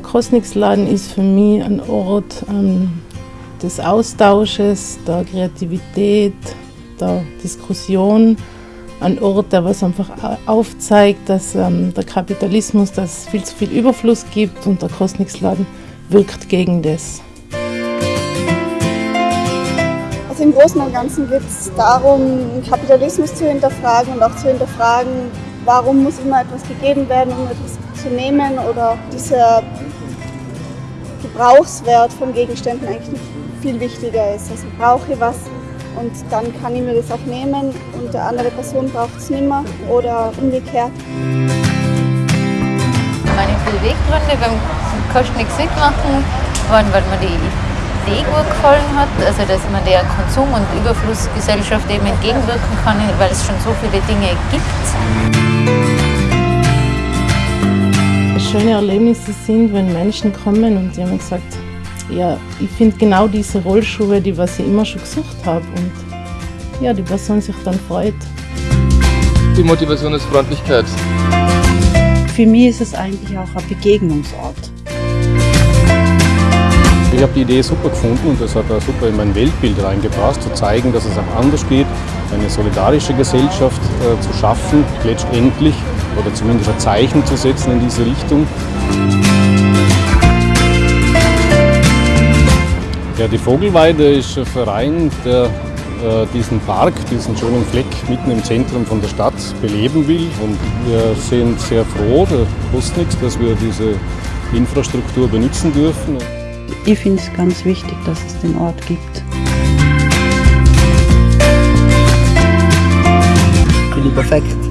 Kosnixladen ist für mich ein Ort ähm, des Austausches, der Kreativität, der Diskussion. Ein Ort, der was einfach aufzeigt, dass ähm, der Kapitalismus, dass viel zu viel Überfluss gibt und der Kosnixladen wirkt gegen das. Also im Großen und Ganzen geht es darum, Kapitalismus zu hinterfragen und auch zu hinterfragen, warum muss immer etwas gegeben werden, um etwas zu nehmen oder dieser Gebrauchswert von Gegenständen eigentlich viel wichtiger ist. Also brauche ich was und dann kann ich mir das auch nehmen und der andere Person braucht es nicht mehr oder umgekehrt. Meine Beweggründe beim Kosten nichts mitmachen waren, weil mir die Idee gut gefallen hat, also dass man der Konsum- und Überflussgesellschaft eben entgegenwirken kann, weil es schon so viele Dinge gibt schöne Erlebnisse sind, wenn Menschen kommen und die haben gesagt, ja, ich finde genau diese Rollschuhe, die was ich immer schon gesucht habe und ja, die Person sich dann freut. Die Motivation ist Freundlichkeit. Für mich ist es eigentlich auch ein Begegnungsort. Ich habe die Idee super gefunden und das hat auch super in mein Weltbild reingepasst, zu zeigen, dass es auch anders geht, eine solidarische Gesellschaft äh, zu schaffen, letztendlich oder zumindest ein Zeichen zu setzen in diese Richtung. Ja, die Vogelweide ist ein Verein, der äh, diesen Park, diesen schönen Fleck mitten im Zentrum von der Stadt beleben will. Und wir sind sehr froh, der Postnix, dass wir diese Infrastruktur benutzen dürfen. Ich finde es ganz wichtig, dass es den Ort gibt. Perfekt.